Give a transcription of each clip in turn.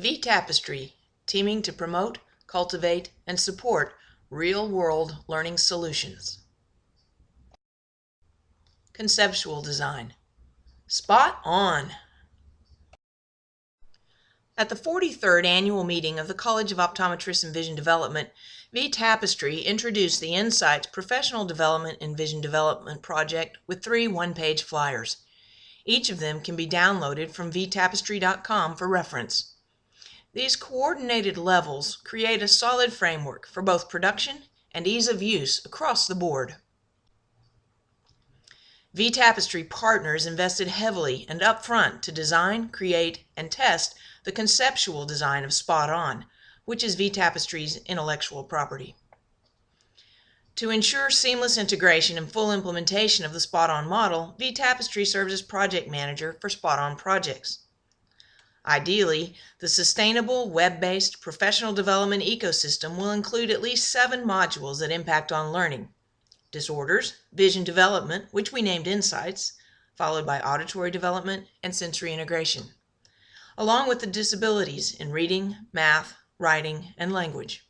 V Tapestry, teaming to promote, cultivate, and support real world learning solutions. Conceptual design. Spot on! At the 43rd annual meeting of the College of Optometrists and Vision Development, V Tapestry introduced the Insights Professional Development and Vision Development Project with three one page flyers. Each of them can be downloaded from vtapestry.com for reference. These coordinated levels create a solid framework for both production and ease of use across the board. V Tapestry partners invested heavily and upfront to design, create, and test the conceptual design of Spot On, which is V Tapestry's intellectual property. To ensure seamless integration and full implementation of the Spot On model, V Tapestry serves as project manager for Spot On projects. Ideally, the sustainable web-based professional development ecosystem will include at least seven modules that impact on learning. Disorders, vision development, which we named Insights, followed by auditory development and sensory integration along with the disabilities in reading, math, writing, and language.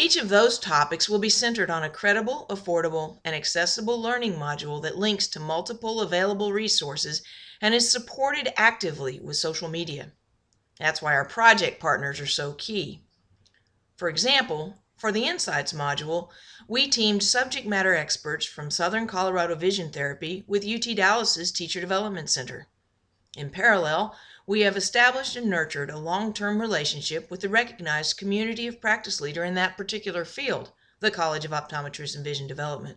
Each of those topics will be centered on a credible, affordable, and accessible learning module that links to multiple available resources and is supported actively with social media. That's why our project partners are so key. For example, for the Insights module, we teamed subject matter experts from Southern Colorado Vision Therapy with UT Dallas's Teacher Development Center. In parallel, we have established and nurtured a long-term relationship with the recognized community of practice leader in that particular field, the College of Optometrists and Vision Development.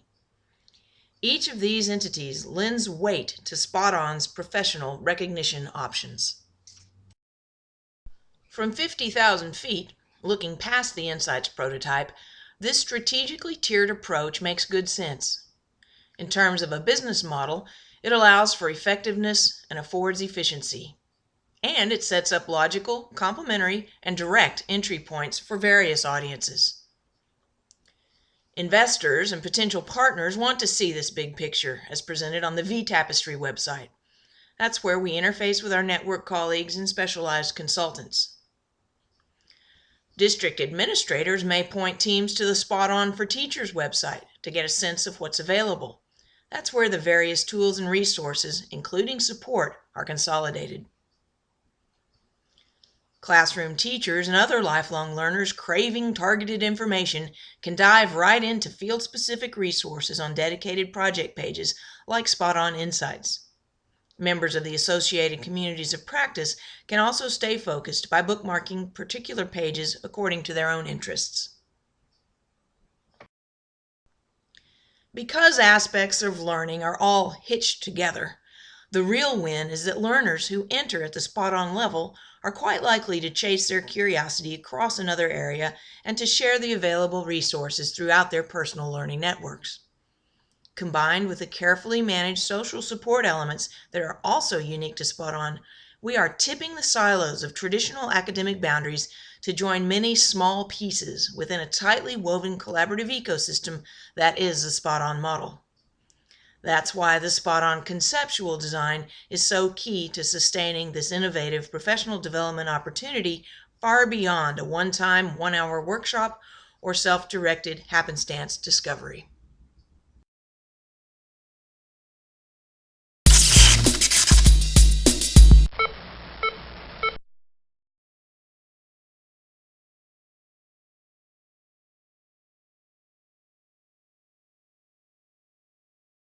Each of these entities lends weight to Spot-On's professional recognition options. From 50,000 feet, looking past the Insights prototype, this strategically tiered approach makes good sense. In terms of a business model, it allows for effectiveness and affords efficiency. And it sets up logical, complementary, and direct entry points for various audiences. Investors and potential partners want to see this big picture as presented on the V-Tapestry website. That's where we interface with our network colleagues and specialized consultants. District administrators may point teams to the Spot On for Teachers website to get a sense of what's available. That's where the various tools and resources, including support, are consolidated. Classroom teachers and other lifelong learners craving targeted information can dive right into field-specific resources on dedicated project pages like Spot On Insights. Members of the associated communities of practice can also stay focused by bookmarking particular pages according to their own interests. Because aspects of learning are all hitched together, the real win is that learners who enter at the spot on level are quite likely to chase their curiosity across another area and to share the available resources throughout their personal learning networks. Combined with the carefully managed social support elements that are also unique to Spot On, we are tipping the silos of traditional academic boundaries to join many small pieces within a tightly woven collaborative ecosystem that is the spot on model. That's why the spot on conceptual design is so key to sustaining this innovative professional development opportunity far beyond a one time, one hour workshop or self directed happenstance discovery.